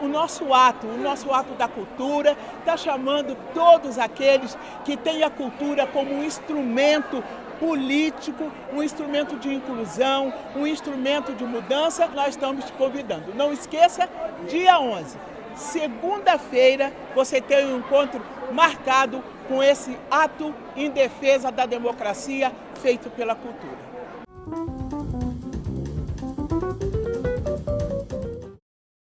o nosso ato, o nosso ato da cultura, está chamando todos aqueles que têm a cultura como um instrumento político, um instrumento de inclusão, um instrumento de mudança, nós estamos te convidando. Não esqueça, dia 11, segunda-feira, você tem um encontro marcado com esse ato em defesa da democracia feito pela cultura.